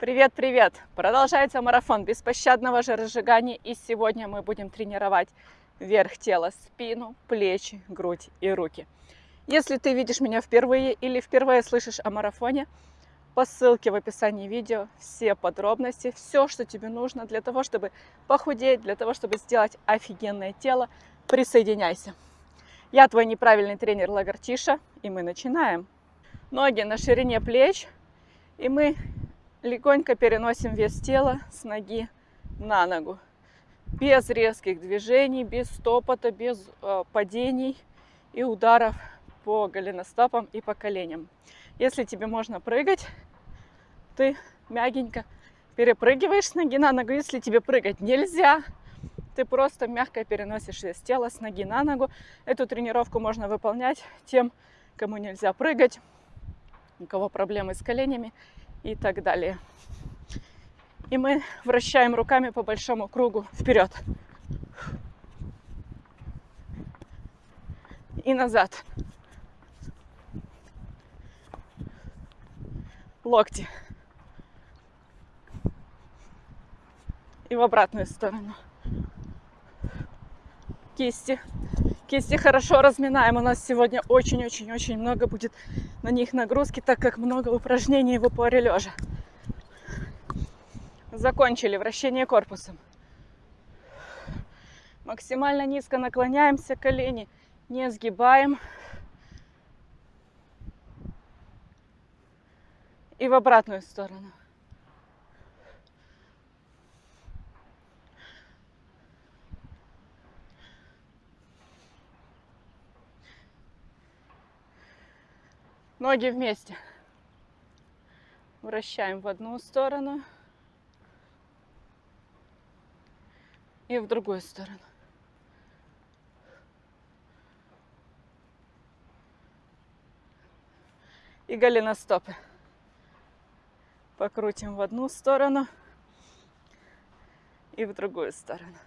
Привет-привет! Продолжается марафон беспощадного жиросжигания и сегодня мы будем тренировать верх тела, спину, плечи, грудь и руки. Если ты видишь меня впервые или впервые слышишь о марафоне, по ссылке в описании видео все подробности, все, что тебе нужно для того, чтобы похудеть, для того, чтобы сделать офигенное тело, присоединяйся. Я твой неправильный тренер Лагартиша, и мы начинаем. Ноги на ширине плеч, и мы легонько переносим вес тела с ноги на ногу. Без резких движений, без стопота, без э, падений и ударов по голеностопам и по коленям. Если тебе можно прыгать, ты мягенько перепрыгиваешь с ноги на ногу. Если тебе прыгать нельзя, ты просто мягко переносишь вес тела с ноги на ногу. Эту тренировку можно выполнять тем, кому нельзя прыгать, у кого проблемы с коленями и так далее. И мы вращаем руками по большому кругу вперед. И назад. локти. И в обратную сторону. Кисти. Кисти хорошо разминаем. У нас сегодня очень-очень-очень много будет на них нагрузки, так как много упражнений в упоре лежа. Закончили вращение корпусом. Максимально низко наклоняемся, колени не сгибаем. и в обратную сторону. Ноги вместе. Вращаем в одну сторону и в другую сторону. И голеностопы покрутим в одну сторону и в другую сторону.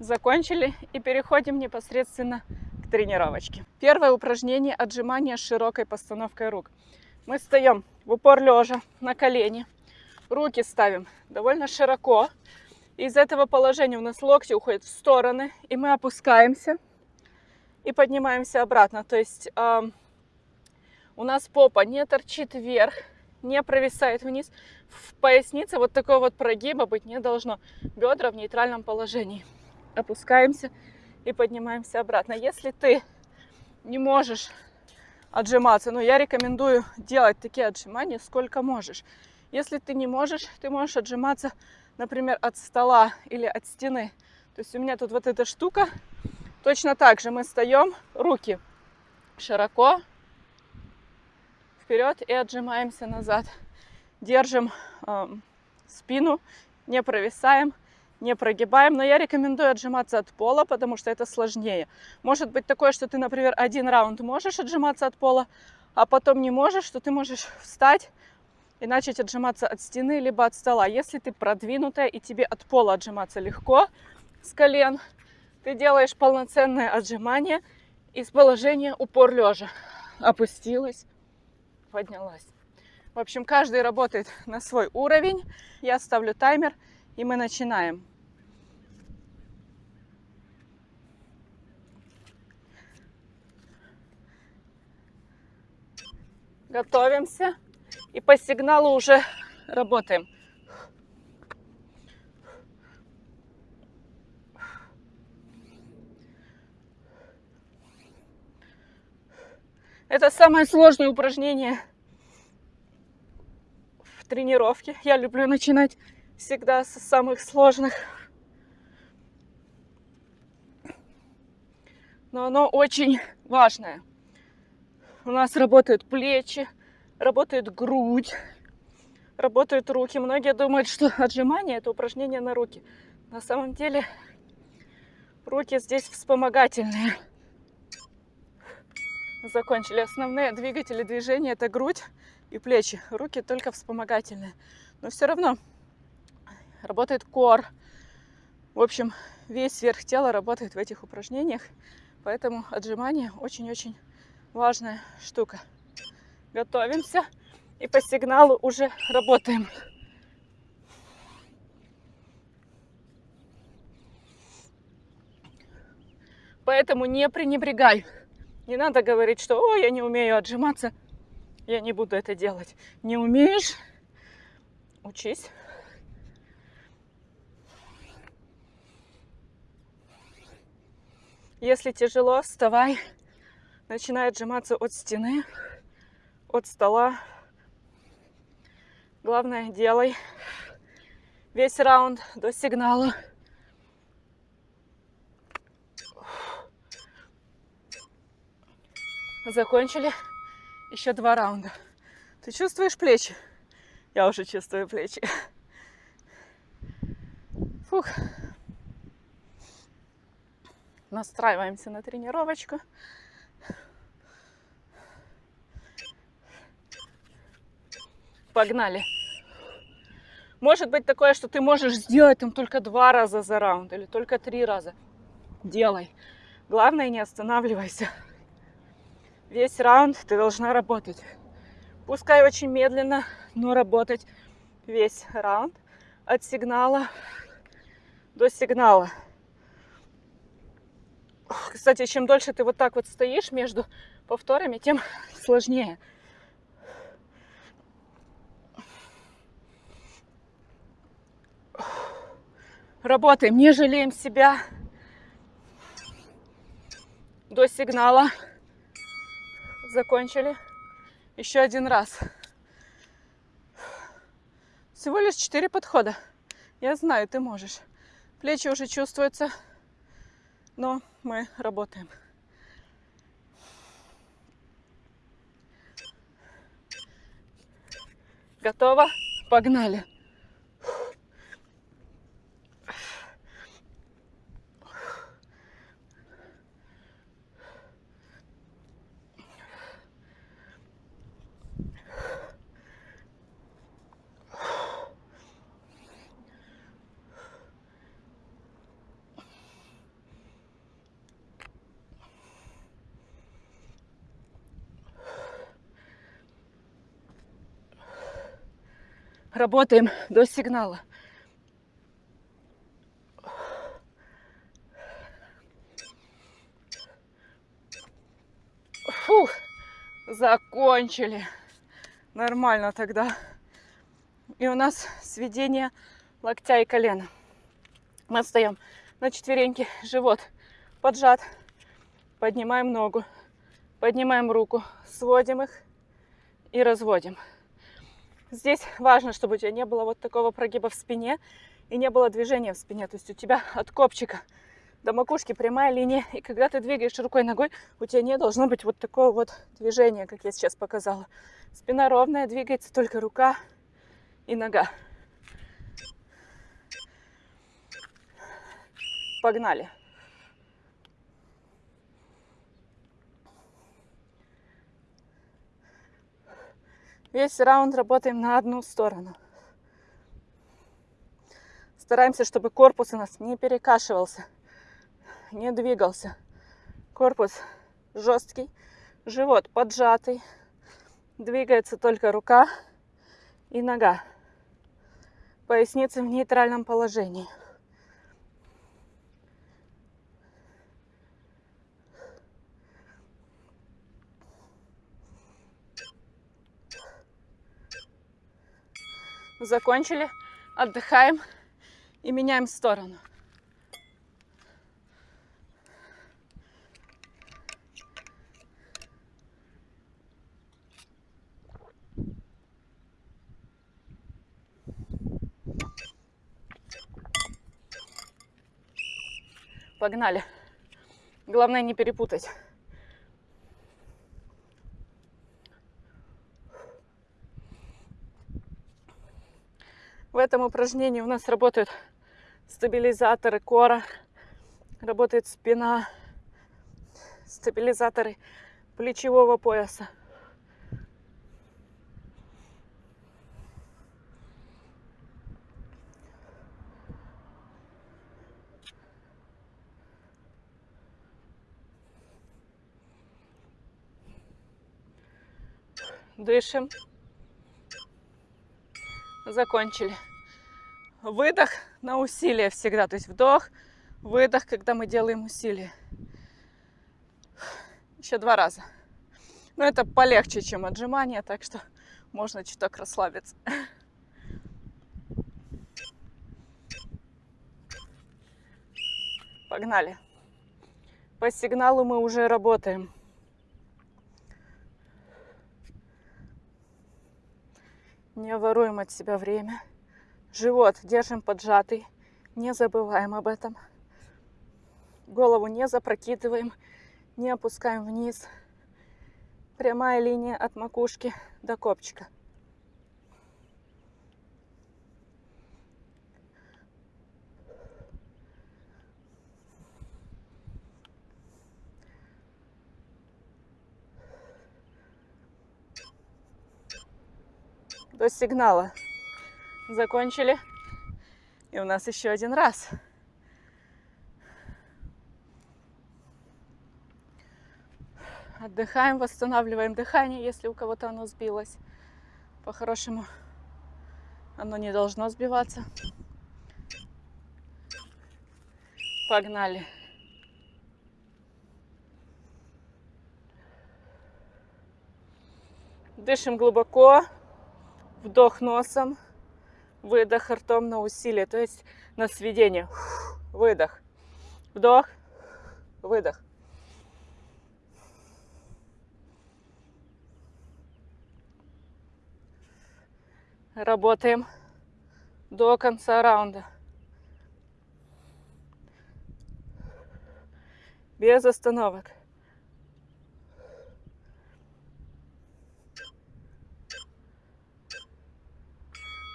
Закончили и переходим непосредственно к тренировочке. Первое упражнение отжимания с широкой постановкой рук. Мы встаем в упор лежа на колени, руки ставим довольно широко. Из этого положения у нас локти уходят в стороны, и мы опускаемся – и поднимаемся обратно. То есть э, у нас попа не торчит вверх, не провисает вниз. В пояснице вот такой вот прогиба быть не должно. Бедра в нейтральном положении. Опускаемся и поднимаемся обратно. Если ты не можешь отжиматься, ну я рекомендую делать такие отжимания сколько можешь. Если ты не можешь, ты можешь отжиматься, например, от стола или от стены. То есть у меня тут вот эта штука, Точно так же мы встаем, руки широко вперед и отжимаемся назад. Держим э, спину, не провисаем, не прогибаем. Но я рекомендую отжиматься от пола, потому что это сложнее. Может быть такое, что ты, например, один раунд можешь отжиматься от пола, а потом не можешь, что ты можешь встать и начать отжиматься от стены либо от стола. Если ты продвинутая и тебе от пола отжиматься легко с колен, ты делаешь полноценное отжимание из положения упор лежа. Опустилась, поднялась. В общем, каждый работает на свой уровень. Я ставлю таймер, и мы начинаем. Готовимся. И по сигналу уже работаем. Это самое сложное упражнение в тренировке. Я люблю начинать всегда с самых сложных. Но оно очень важное. У нас работают плечи, работает грудь, работают руки. Многие думают, что отжимание это упражнение на руки. На самом деле руки здесь вспомогательные закончили. Основные двигатели движения это грудь и плечи. Руки только вспомогательные. Но все равно работает кор. В общем, весь верх тела работает в этих упражнениях. Поэтому отжимания очень-очень важная штука. Готовимся и по сигналу уже работаем. Поэтому не пренебрегай. Не надо говорить, что «О, я не умею отжиматься, я не буду это делать». Не умеешь? Учись. Если тяжело, вставай. Начинай отжиматься от стены, от стола. Главное, делай весь раунд до сигнала. Закончили. Еще два раунда. Ты чувствуешь плечи? Я уже чувствую плечи. Фух. Настраиваемся на тренировочку. Погнали. Может быть такое, что ты можешь сделать там только два раза за раунд или только три раза. Делай. Главное, не останавливайся. Весь раунд ты должна работать. Пускай очень медленно, но работать весь раунд от сигнала до сигнала. Кстати, чем дольше ты вот так вот стоишь между повторами, тем сложнее. Работаем, не жалеем себя до сигнала. Закончили. Еще один раз. Всего лишь четыре подхода. Я знаю, ты можешь. Плечи уже чувствуются, но мы работаем. Готово? Погнали. Работаем до сигнала. Фух, закончили. Нормально тогда. И у нас сведение локтя и колена. Мы встаем на четвереньки, живот поджат, поднимаем ногу, поднимаем руку, сводим их и разводим. Здесь важно, чтобы у тебя не было вот такого прогиба в спине и не было движения в спине. То есть у тебя от копчика до макушки прямая линия. И когда ты двигаешь рукой ногой, у тебя не должно быть вот такого вот движения, как я сейчас показала. Спина ровная, двигается только рука и нога. Погнали. Весь раунд работаем на одну сторону. Стараемся, чтобы корпус у нас не перекашивался, не двигался. Корпус жесткий, живот поджатый. Двигается только рука и нога. Поясница в нейтральном положении. Закончили, отдыхаем и меняем сторону. Погнали. Главное не перепутать. В этом упражнении у нас работают стабилизаторы кора, работает спина, стабилизаторы плечевого пояса. Дышим. Закончили. Выдох на усилие всегда. То есть вдох, выдох, когда мы делаем усилие. Еще два раза. Но это полегче, чем отжимания, так что можно чуток расслабиться. Погнали. По сигналу мы уже работаем. Не воруем от себя время. Живот держим поджатый. Не забываем об этом. Голову не запрокидываем, не опускаем вниз. Прямая линия от макушки до копчика. До сигнала. Закончили. И у нас еще один раз. Отдыхаем, восстанавливаем дыхание, если у кого-то оно сбилось. По-хорошему, оно не должно сбиваться. Погнали. Дышим глубоко. Вдох носом, выдох ртом на усилие, то есть на сведение. Выдох. Вдох, выдох. Работаем до конца раунда. Без остановок.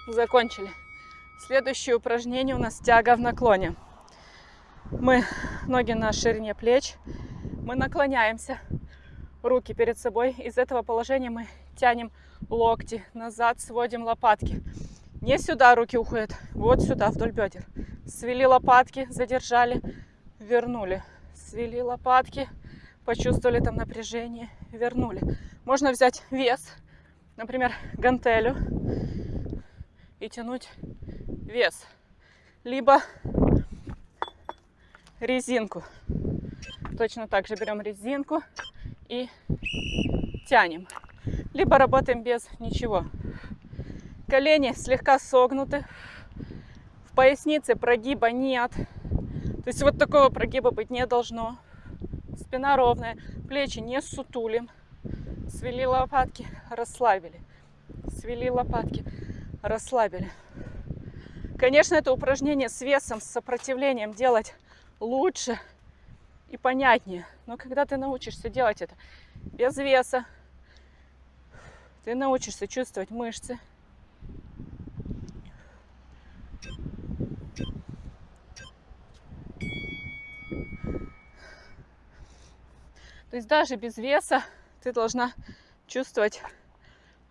Закончили. Следующее упражнение у нас тяга в наклоне. Мы ноги на ширине плеч. Мы наклоняемся, руки перед собой. Из этого положения мы тянем локти назад, сводим лопатки. Не сюда руки уходят, вот сюда, вдоль бедер. Свели лопатки, задержали, вернули. Свели лопатки, почувствовали там напряжение, вернули. Можно взять вес, например, гантелю и тянуть вес. Либо резинку. Точно так же берем резинку и тянем. Либо работаем без ничего. Колени слегка согнуты. В пояснице прогиба нет. То есть вот такого прогиба быть не должно. Спина ровная, плечи не сутулим. Свели лопатки, расслабили. Свели лопатки, расслабили. Конечно, это упражнение с весом, с сопротивлением делать лучше и понятнее. Но когда ты научишься делать это без веса, ты научишься чувствовать мышцы. То есть даже без веса ты должна чувствовать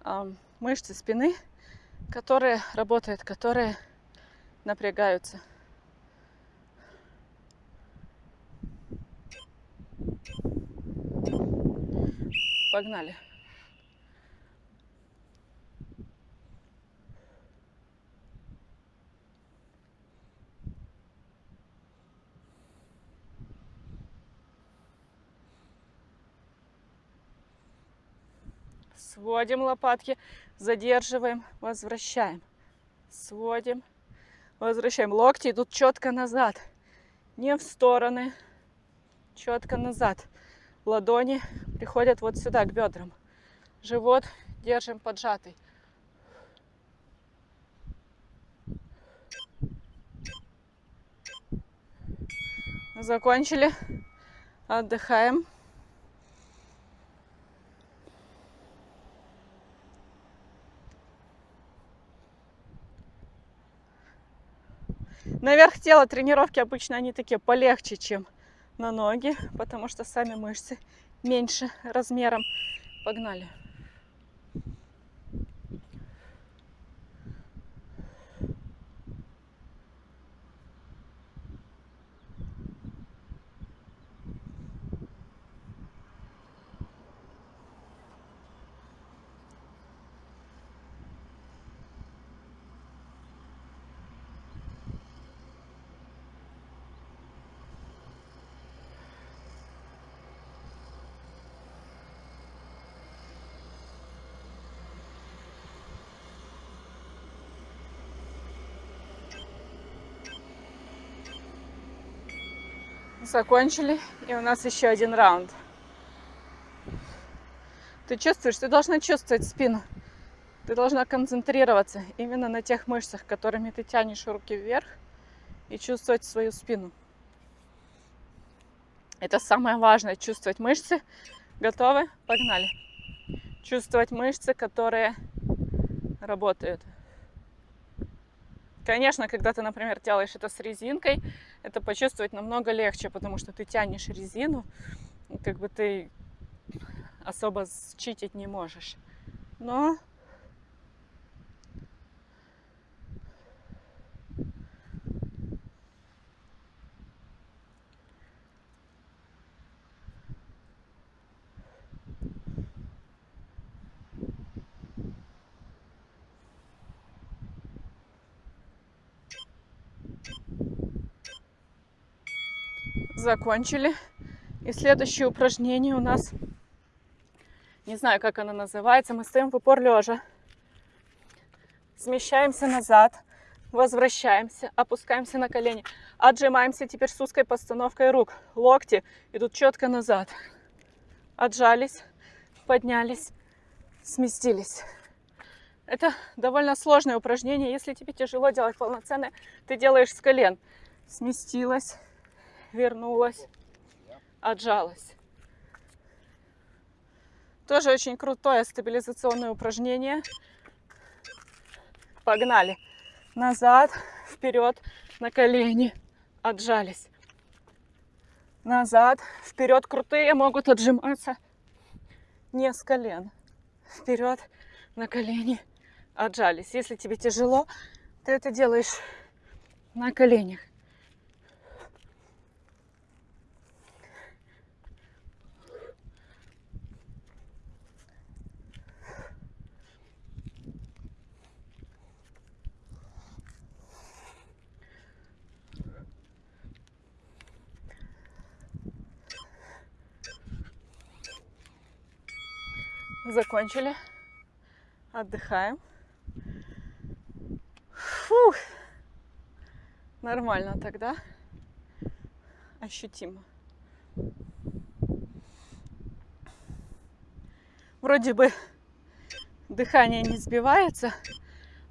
э, мышцы спины которые работают, которые напрягаются. Погнали. Сводим лопатки, задерживаем, возвращаем. Сводим, возвращаем. Локти идут четко назад, не в стороны, четко назад. Ладони приходят вот сюда, к бедрам. Живот держим поджатый. Закончили. Отдыхаем. Наверх тела тренировки обычно они такие полегче, чем на ноги, потому что сами мышцы меньше размером. Погнали. Закончили. И у нас еще один раунд. Ты чувствуешь? Ты должна чувствовать спину. Ты должна концентрироваться именно на тех мышцах, которыми ты тянешь руки вверх и чувствовать свою спину. Это самое важное, чувствовать мышцы. Готовы? Погнали. Чувствовать мышцы, которые работают. Конечно, когда ты, например, делаешь это с резинкой, это почувствовать намного легче, потому что ты тянешь резину, как бы ты особо считить не можешь. Но закончили. И следующее упражнение у нас, не знаю, как оно называется, мы стоим в упор лежа. Смещаемся назад, возвращаемся, опускаемся на колени. Отжимаемся теперь с узкой постановкой рук. Локти идут четко назад. Отжались, поднялись, сместились. Это довольно сложное упражнение. Если тебе тяжело делать полноценное, ты делаешь с колен. Сместилась, вернулась, отжалась. Тоже очень крутое стабилизационное упражнение. Погнали. Назад, вперед, на колени. Отжались. Назад, вперед. Крутые могут отжиматься не с колен. Вперед, на колени. Отжались. Если тебе тяжело, ты это делаешь на коленях. Закончили. Отдыхаем. Фух. Нормально тогда. Ощутимо. Вроде бы дыхание не сбивается,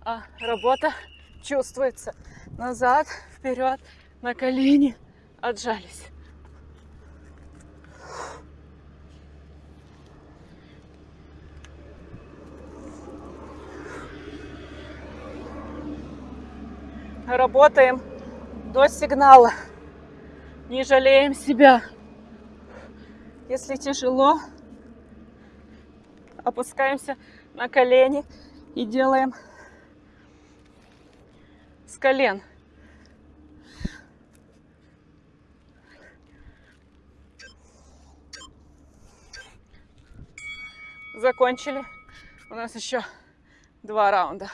а работа чувствуется. Назад, вперед, на колени, отжались. Работаем до сигнала. Не жалеем себя. Если тяжело, опускаемся на колени и делаем с колен. Закончили. У нас еще два раунда.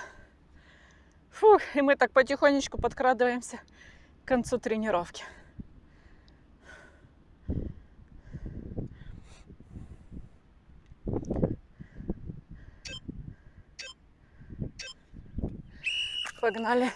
Фух, и мы так потихонечку подкрадываемся к концу тренировки. Погнали.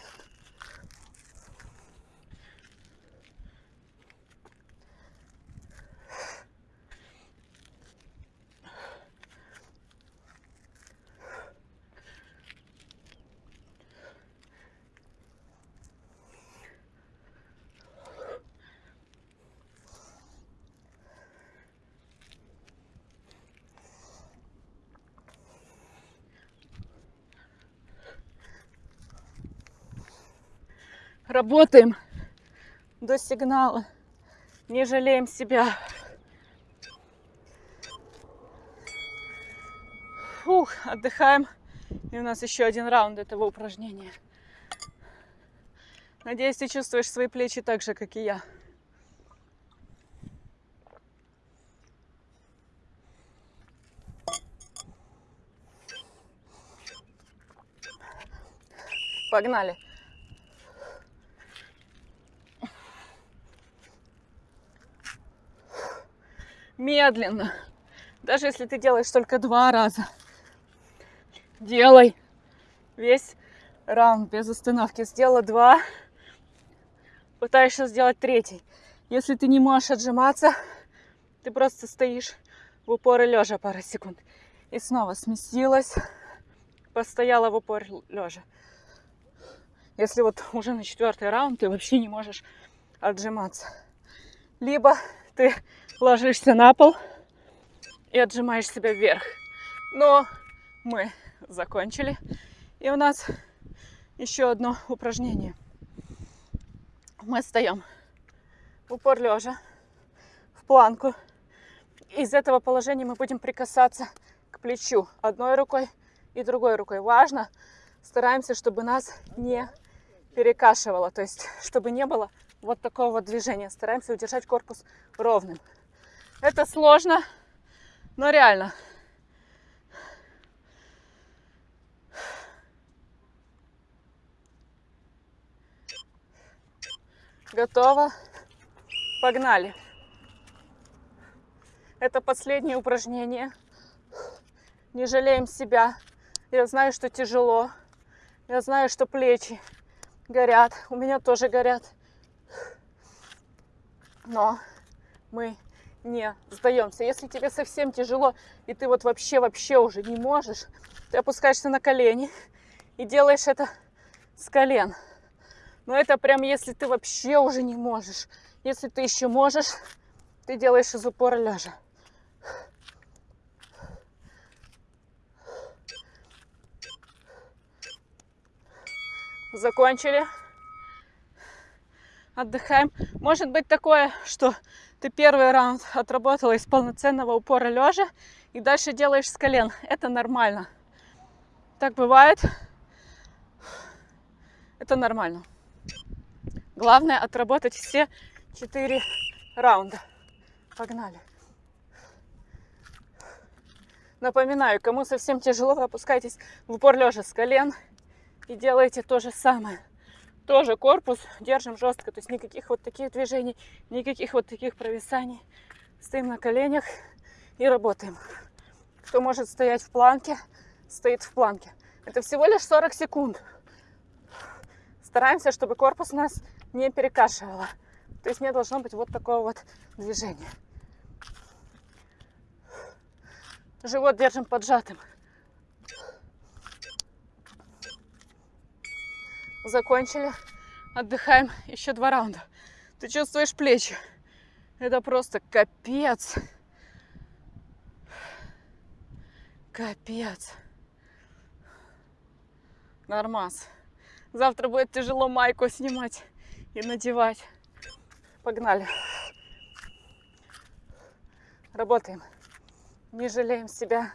Работаем до сигнала. Не жалеем себя. Фух, отдыхаем. И у нас еще один раунд этого упражнения. Надеюсь, ты чувствуешь свои плечи так же, как и я. Погнали. Медленно. Даже если ты делаешь только два раза, делай весь раунд без остановки. Сделала два, пытаешься сделать третий. Если ты не можешь отжиматься, ты просто стоишь в упор и лежа пару секунд. И снова сместилась, постояла в упор лежа. Если вот уже на четвертый раунд ты вообще не можешь отжиматься. Либо ты ложишься на пол и отжимаешь себя вверх. Но мы закончили. И у нас еще одно упражнение. Мы встаем в упор лежа, в планку. Из этого положения мы будем прикасаться к плечу одной рукой и другой рукой. Важно, стараемся, чтобы нас не перекашивало, то есть чтобы не было вот такого вот движения. Стараемся удержать корпус ровным. Это сложно, но реально. Готово. Погнали. Это последнее упражнение. Не жалеем себя. Я знаю, что тяжело. Я знаю, что плечи горят. У меня тоже горят. Но мы не сдаемся. Если тебе совсем тяжело, и ты вот вообще-вообще уже не можешь, ты опускаешься на колени и делаешь это с колен. Но это прям если ты вообще уже не можешь. Если ты еще можешь, ты делаешь из упора лежа. Закончили. Отдыхаем. Может быть такое, что ты первый раунд отработала из полноценного упора лежа и дальше делаешь с колен. Это нормально. Так бывает. Это нормально. Главное отработать все четыре раунда. Погнали. Напоминаю, кому совсем тяжело, опускайтесь в упор лежа с колен и делаете то же самое. Тоже корпус держим жестко, то есть никаких вот таких движений, никаких вот таких провисаний. Стоим на коленях и работаем. Кто может стоять в планке, стоит в планке. Это всего лишь 40 секунд. Стараемся, чтобы корпус нас не перекашивало. То есть не должно быть вот такого вот движения. Живот держим поджатым. Закончили. Отдыхаем еще два раунда. Ты чувствуешь плечи? Это просто капец. Капец. Нормас. Завтра будет тяжело майку снимать и надевать. Погнали. Работаем. Не жалеем себя.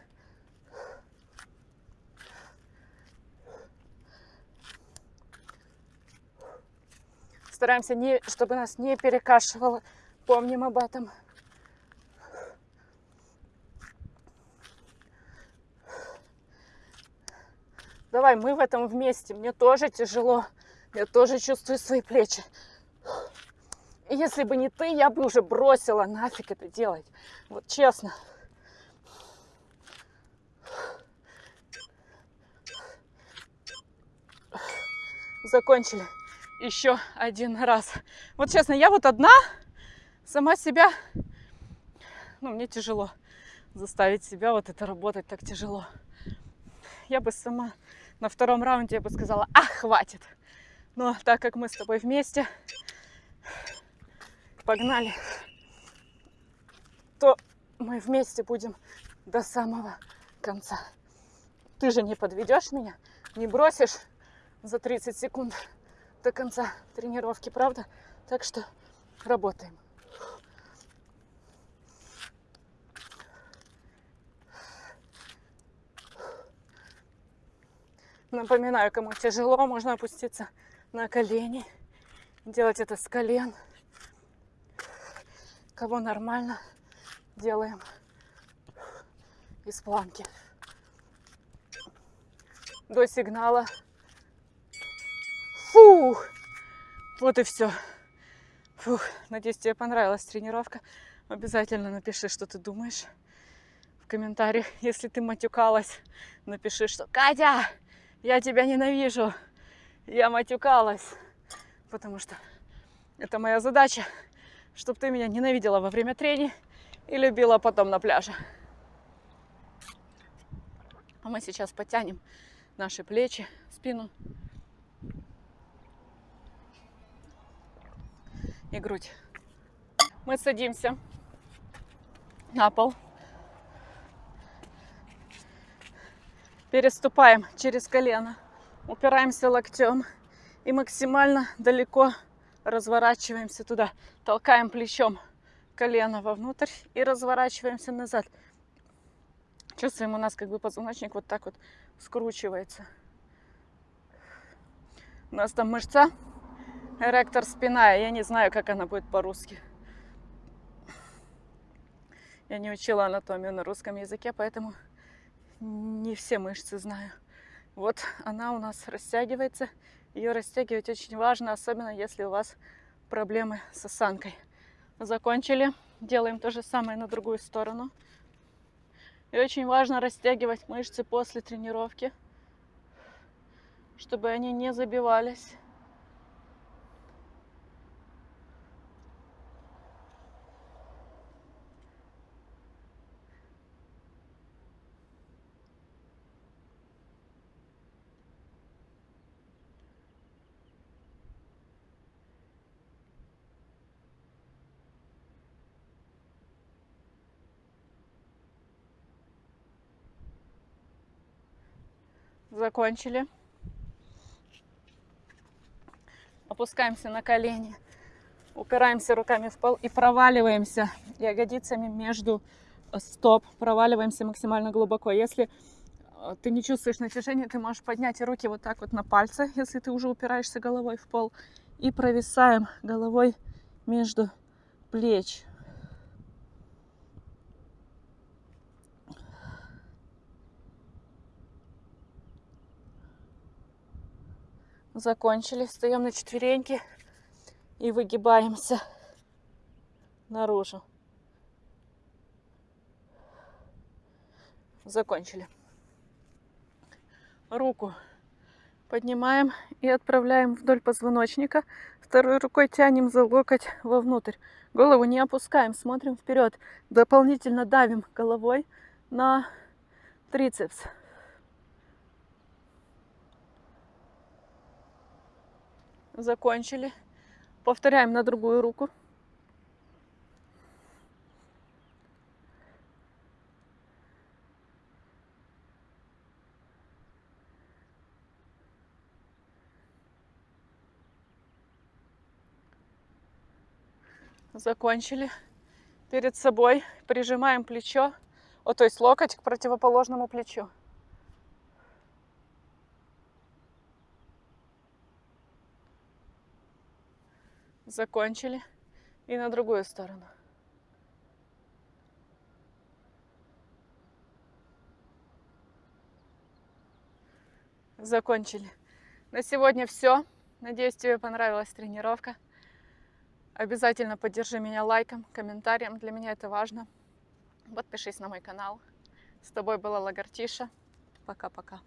Стараемся, не, чтобы нас не перекашивало. Помним об этом. Давай, мы в этом вместе. Мне тоже тяжело. Я тоже чувствую свои плечи. И если бы не ты, я бы уже бросила нафиг это делать. Вот честно. Закончили еще один раз. Вот честно, я вот одна, сама себя, ну, мне тяжело заставить себя вот это работать так тяжело. Я бы сама на втором раунде я бы сказала, а, хватит. Но так как мы с тобой вместе, погнали, то мы вместе будем до самого конца. Ты же не подведешь меня, не бросишь за 30 секунд до конца тренировки, правда? Так что работаем. Напоминаю, кому тяжело, можно опуститься на колени. Делать это с колен. Кого нормально, делаем из планки. До сигнала. Фух! Вот и все. Фух, надеюсь, тебе понравилась тренировка. Обязательно напиши, что ты думаешь в комментариях. Если ты матюкалась, напиши, что «Катя, я тебя ненавижу!» я матюкалась, потому что это моя задача чтобы ты меня ненавидела во время трени и любила потом на пляже. А мы сейчас потянем наши плечи, спину и грудь. Мы садимся на пол. Переступаем через колено, упираемся локтем и максимально далеко разворачиваемся туда. Толкаем плечом колено вовнутрь и разворачиваемся назад. Чувствуем, у нас как бы позвоночник вот так вот скручивается. У нас там мышца эректор спина. Я не знаю, как она будет по-русски. Я не учила анатомию на русском языке, поэтому не все мышцы знаю. Вот она у нас растягивается. Ее растягивать очень важно, особенно если у вас проблемы с осанкой. Закончили. Делаем то же самое на другую сторону. И очень важно растягивать мышцы после тренировки, чтобы они не забивались. Закончили. Опускаемся на колени. Упираемся руками в пол и проваливаемся ягодицами между стоп. Проваливаемся максимально глубоко. Если э, ты не чувствуешь натяжения, ты можешь поднять руки вот так вот на пальцы, если ты уже упираешься головой в пол. И провисаем головой между плеч. Закончили. Встаем на четвереньки и выгибаемся наружу. Закончили. Руку поднимаем и отправляем вдоль позвоночника. Второй рукой тянем за локоть вовнутрь. Голову не опускаем, смотрим вперед. Дополнительно давим головой на трицепс. Закончили. Повторяем на другую руку. Закончили. Перед собой прижимаем плечо, о, то есть локоть к противоположному плечу. Закончили. И на другую сторону. Закончили. На сегодня все. Надеюсь, тебе понравилась тренировка. Обязательно поддержи меня лайком, комментарием. Для меня это важно. Подпишись на мой канал. С тобой была Лагартиша. Пока-пока.